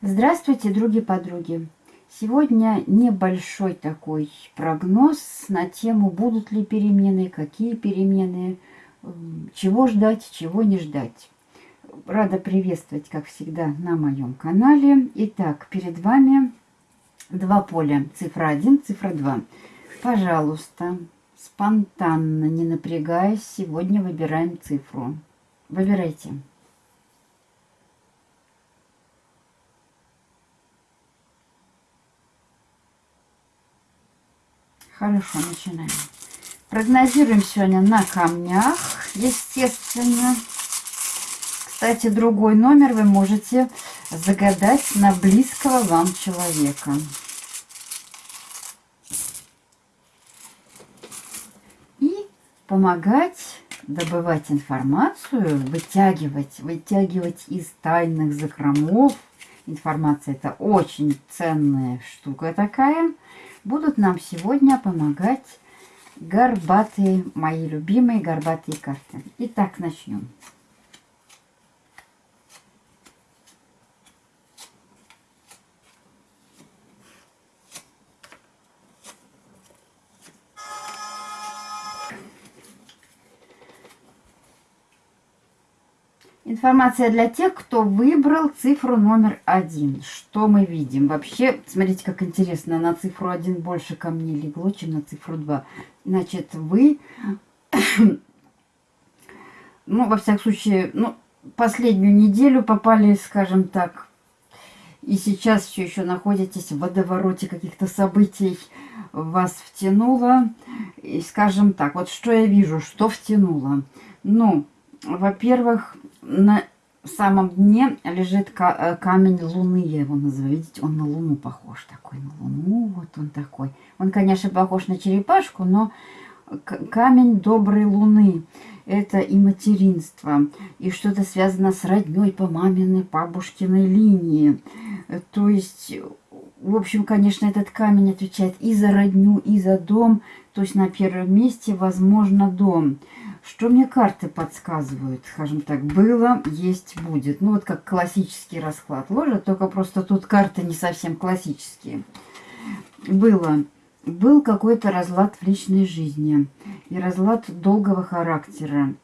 Здравствуйте, други-подруги! Сегодня небольшой такой прогноз на тему, будут ли перемены, какие перемены, чего ждать, чего не ждать. Рада приветствовать, как всегда, на моем канале. Итак, перед вами два поля, цифра 1, цифра 2. Пожалуйста, спонтанно, не напрягаясь, сегодня выбираем цифру. Выбирайте. Хорошо, начинаем. Прогнозируем сегодня на камнях, естественно. Кстати, другой номер вы можете загадать на близкого вам человека. И помогать добывать информацию, вытягивать, вытягивать из тайных закромов. Информация это очень ценная штука такая – будут нам сегодня помогать горбатые, мои любимые горбатые карты. Итак, начнем. Информация для тех, кто выбрал цифру номер один. Что мы видим? Вообще, смотрите, как интересно, на цифру один больше камней легло, чем на цифру два. Значит, вы, ну, во всяком случае, ну, последнюю неделю попали, скажем так, и сейчас все еще находитесь в водовороте каких-то событий, вас втянуло. И, скажем так, вот что я вижу, что втянуло. Ну, во-первых, на самом дне лежит э, камень Луны, я его называю. Видите, он на Луну похож такой, на Луну, вот он такой. Он, конечно, похож на черепашку, но камень доброй Луны. Это и материнство, и что-то связано с родней по маминой, бабушкиной линии. То есть, в общем, конечно, этот камень отвечает и за родню, и за дом. То есть на первом месте, возможно, дом. Что мне карты подсказывают? Скажем так, было, есть, будет. Ну, вот как классический расклад ложат, только просто тут карты не совсем классические. Было. Был какой-то разлад в личной жизни. И разлад долгого характера.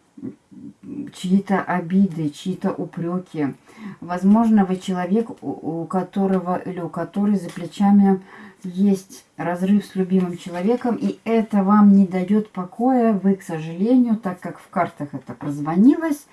Чьи-то обиды, чьи-то упреки. Возможно, вы человек, у которого или у которой за плечами есть разрыв с любимым человеком, и это вам не дает покоя. Вы, к сожалению, так как в картах это прозвонилось,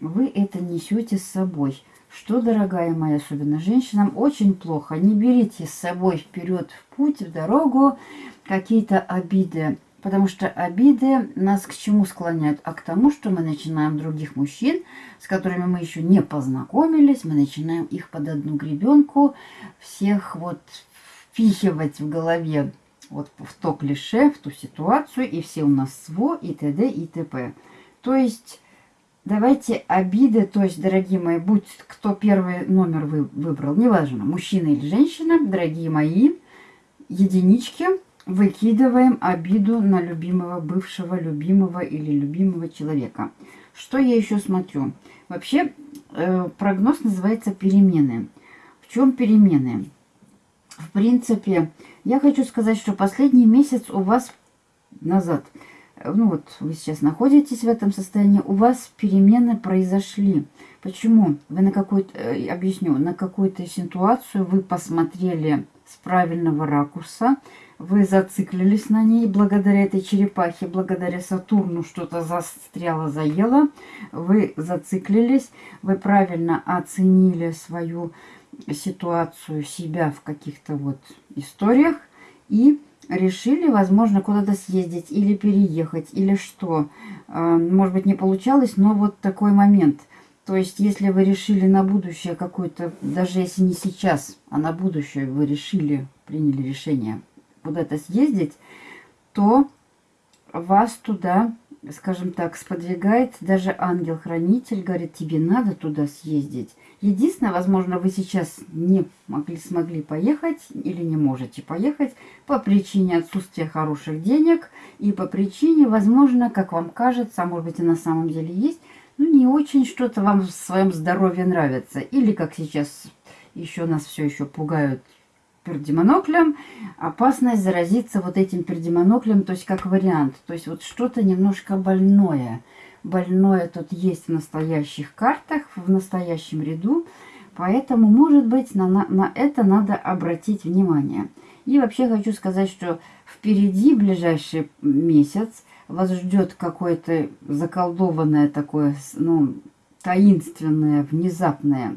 вы это несете с собой. Что, дорогая моя, особенно женщинам, очень плохо. Не берите с собой вперед в путь, в дорогу какие-то обиды. Потому что обиды нас к чему склоняют? А к тому, что мы начинаем других мужчин, с которыми мы еще не познакомились, мы начинаем их под одну гребенку, всех вот впихивать в голове вот в то клише, в ту ситуацию, и все у нас СВО, и т.д. и т.п. То есть, давайте обиды, то есть, дорогие мои, будь кто первый номер вы выбрал, неважно, мужчина или женщина, дорогие мои, единички, выкидываем обиду на любимого, бывшего, любимого или любимого человека. Что я еще смотрю? Вообще, э, прогноз называется перемены. В чем перемены? В принципе, я хочу сказать, что последний месяц у вас назад, ну вот вы сейчас находитесь в этом состоянии, у вас перемены произошли. Почему? Вы на какую-то, э, объясню, на какую-то ситуацию вы посмотрели с правильного ракурса, вы зациклились на ней благодаря этой черепахе, благодаря Сатурну что-то застряло, заело, вы зациклились, вы правильно оценили свою ситуацию себя в каких-то вот историях и решили, возможно, куда-то съездить или переехать, или что. А, может быть, не получалось, но вот такой момент. То есть, если вы решили на будущее какое-то, даже если не сейчас, а на будущее вы решили, приняли решение куда-то съездить, то вас туда скажем так, сподвигает даже ангел-хранитель, говорит, тебе надо туда съездить. Единственное, возможно, вы сейчас не могли, смогли поехать или не можете поехать по причине отсутствия хороших денег и по причине, возможно, как вам кажется, а может быть и на самом деле есть, ну не очень что-то вам в своем здоровье нравится. Или, как сейчас еще нас все еще пугают пердемоноклем, опасность заразиться вот этим пердемоноклем, то есть как вариант. То есть вот что-то немножко больное. Больное тут есть в настоящих картах, в настоящем ряду. Поэтому, может быть, на, на, на это надо обратить внимание. И вообще хочу сказать, что впереди ближайший месяц вас ждет какое-то заколдованное такое, ну, таинственное, внезапное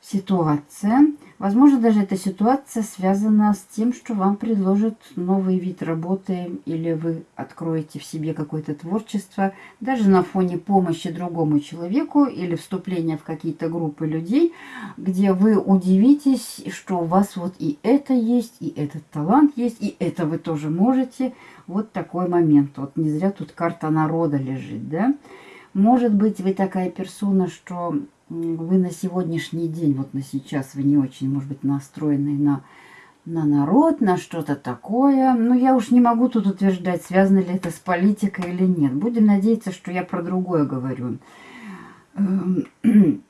ситуация. Возможно, даже эта ситуация связана с тем, что вам предложат новый вид работы или вы откроете в себе какое-то творчество, даже на фоне помощи другому человеку или вступления в какие-то группы людей, где вы удивитесь, что у вас вот и это есть, и этот талант есть, и это вы тоже можете. Вот такой момент. Вот не зря тут карта народа лежит, да? Может быть, вы такая персона, что вы на сегодняшний день, вот на сейчас, вы не очень, может быть, настроены на, на народ, на что-то такое. Но я уж не могу тут утверждать, связано ли это с политикой или нет. Будем надеяться, что я про другое говорю. Эм,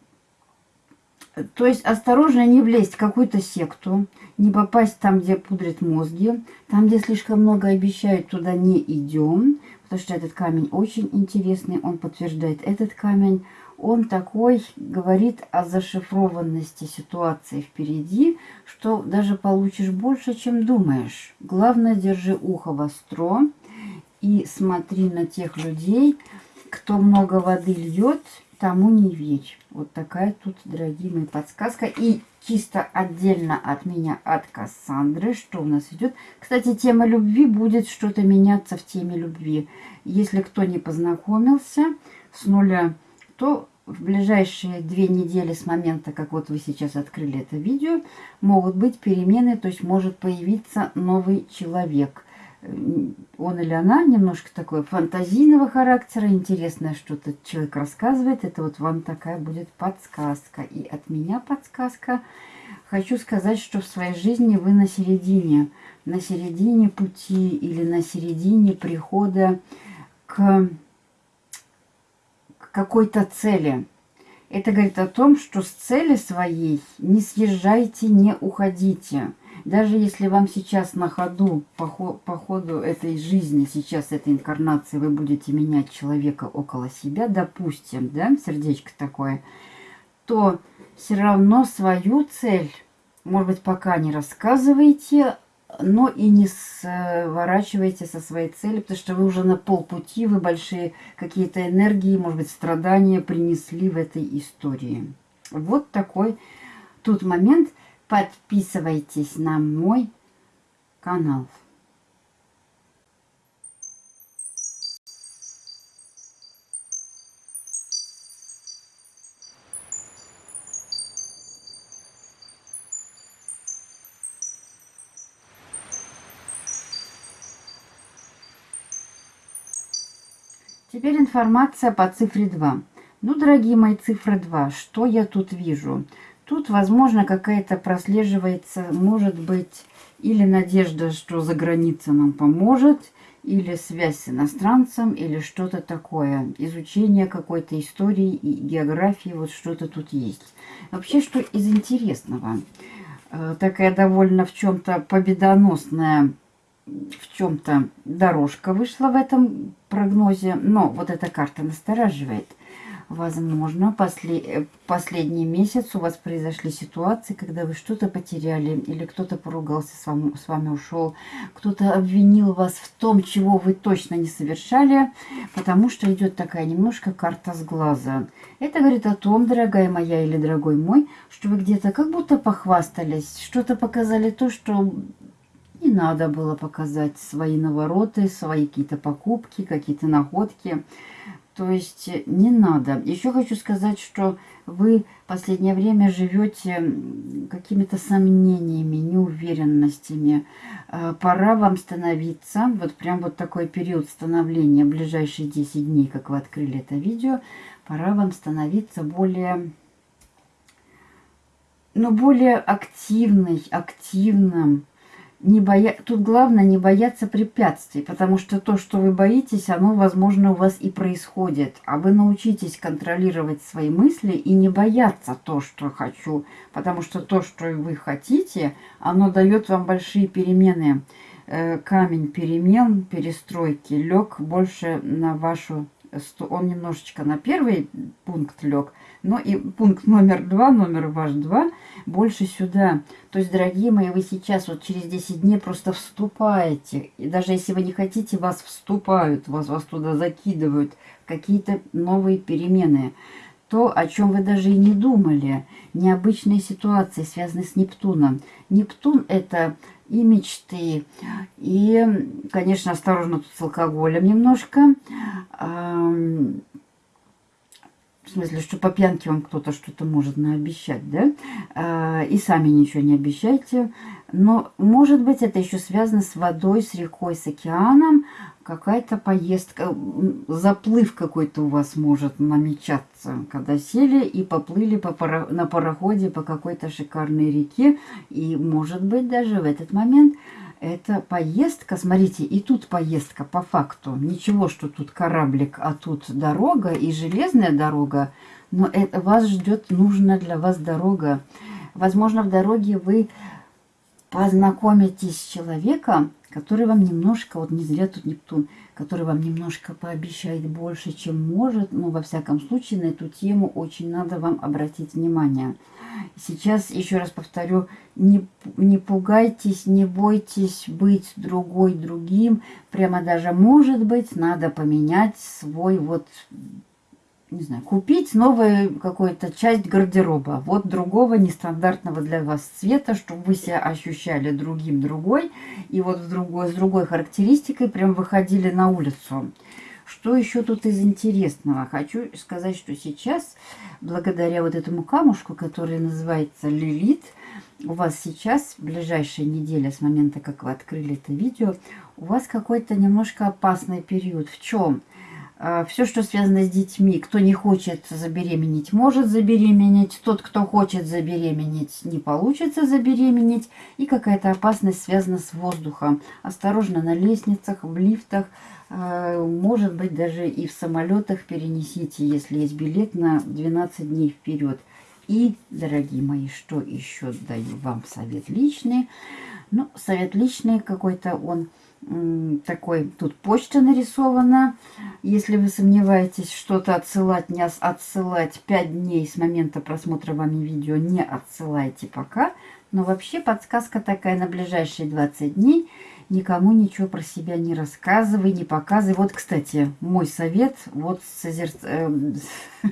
то есть осторожно не влезть в какую-то секту, не попасть там, где пудрят мозги, там, где слишком много обещают, туда не идем, потому что этот камень очень интересный, он подтверждает этот камень, он такой говорит о зашифрованности ситуации впереди, что даже получишь больше, чем думаешь. Главное, держи ухо востро и смотри на тех людей, кто много воды льет, тому не верь. Вот такая тут, дорогие мои, подсказка. И чисто отдельно от меня, от Кассандры, что у нас идет. Кстати, тема любви будет что-то меняться в теме любви. Если кто не познакомился с нуля то в ближайшие две недели с момента, как вот вы сейчас открыли это видео, могут быть перемены, то есть может появиться новый человек. Он или она немножко такой фантазийного характера, интересное что-то человек рассказывает. Это вот вам такая будет подсказка. И от меня подсказка. Хочу сказать, что в своей жизни вы на середине, на середине пути или на середине прихода к какой-то цели. Это говорит о том, что с цели своей не съезжайте, не уходите. Даже если вам сейчас на ходу, по, по ходу этой жизни, сейчас этой инкарнации, вы будете менять человека около себя, допустим, да, сердечко такое, то все равно свою цель, может быть, пока не рассказывайте, но и не сворачивайте со своей цели, потому что вы уже на полпути, вы большие какие-то энергии, может быть, страдания принесли в этой истории. Вот такой тут момент. Подписывайтесь на мой канал. Информация по цифре 2. Ну, дорогие мои, цифра 2. Что я тут вижу? Тут, возможно, какая-то прослеживается, может быть, или надежда, что за граница нам поможет, или связь с иностранцем, или что-то такое. Изучение какой-то истории и географии, вот что-то тут есть. Вообще, что из интересного? Э, такая довольно в чем-то победоносная в чем-то дорожка вышла в этом прогнозе, но вот эта карта настораживает. Возможно, после, последний месяц у вас произошли ситуации, когда вы что-то потеряли, или кто-то поругался с вами, с вами ушел, кто-то обвинил вас в том, чего вы точно не совершали, потому что идет такая немножко карта с глаза. Это говорит о том, дорогая моя или дорогой мой, что вы где-то как будто похвастались, что-то показали то, что не надо было показать свои навороты, свои какие-то покупки, какие-то находки. То есть не надо. Еще хочу сказать, что вы в последнее время живете какими-то сомнениями, неуверенностями. Э, пора вам становиться, вот прям вот такой период становления, ближайшие 10 дней, как вы открыли это видео, пора вам становиться более, ну, более активной, активным, не боя... Тут главное не бояться препятствий, потому что то, что вы боитесь, оно, возможно, у вас и происходит. А вы научитесь контролировать свои мысли и не бояться то, что хочу, потому что то, что вы хотите, оно дает вам большие перемены. Э, камень перемен, перестройки лег больше на вашу... Он немножечко на первый пункт лег, но и пункт номер два, номер ваш два, больше сюда. То есть, дорогие мои, вы сейчас вот через 10 дней просто вступаете. И даже если вы не хотите, вас вступают, вас, вас туда закидывают. Какие-то новые перемены. То, о чем вы даже и не думали. Необычные ситуации, связанные с Нептуном. Нептун – это и мечты, и, конечно, осторожно тут с алкоголем немножко смысле, что по пьянке вам кто-то что-то может наобещать, да, а, и сами ничего не обещайте. Но, может быть, это еще связано с водой, с рекой, с океаном, какая-то поездка, заплыв какой-то у вас может намечаться, когда сели и поплыли по паро на пароходе по какой-то шикарной реке, и, может быть, даже в этот момент это поездка, смотрите, и тут поездка по факту. Ничего, что тут кораблик, а тут дорога и железная дорога. Но это вас ждет нужная для вас дорога. Возможно, в дороге вы познакомитесь с человеком, который вам немножко, вот не зря тут Нептун, который вам немножко пообещает больше, чем может, но во всяком случае на эту тему очень надо вам обратить внимание. Сейчас, еще раз повторю, не, не пугайтесь, не бойтесь быть другой другим, прямо даже может быть надо поменять свой вот не знаю, купить новую какую-то часть гардероба. Вот другого нестандартного для вас цвета, чтобы вы себя ощущали другим другой. И вот в другой, с другой характеристикой прям выходили на улицу. Что еще тут из интересного? Хочу сказать, что сейчас, благодаря вот этому камушку, который называется Лилит, у вас сейчас, ближайшая неделя с момента, как вы открыли это видео, у вас какой-то немножко опасный период. В чем? А, Все, что связано с детьми, кто не хочет забеременеть, может забеременеть. Тот, кто хочет забеременеть, не получится забеременеть. И какая-то опасность связана с воздухом. Осторожно на лестницах, в лифтах, может быть даже и в самолетах перенесите, если есть билет на 12 дней вперед. И, дорогие мои, что еще даю вам совет личный? Ну, совет личный какой-то он такой, тут почта нарисована. Если вы сомневаетесь, что-то отсылать, не отсылать 5 дней с момента просмотра вами видео, не отсылайте пока. Но вообще подсказка такая на ближайшие 20 дней – никому ничего про себя не рассказывай, не показывай. Вот, кстати, мой совет вот созер... э,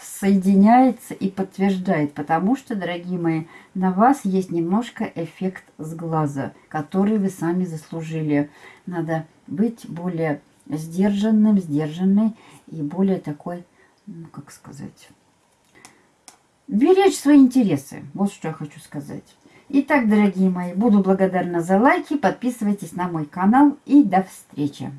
соединяется и подтверждает, потому что, дорогие мои, на вас есть немножко эффект с глаза, который вы сами заслужили. Надо быть более сдержанным, сдержанной и более такой, ну, как сказать, беречь свои интересы. Вот что я хочу сказать. Итак, дорогие мои, буду благодарна за лайки, подписывайтесь на мой канал и до встречи.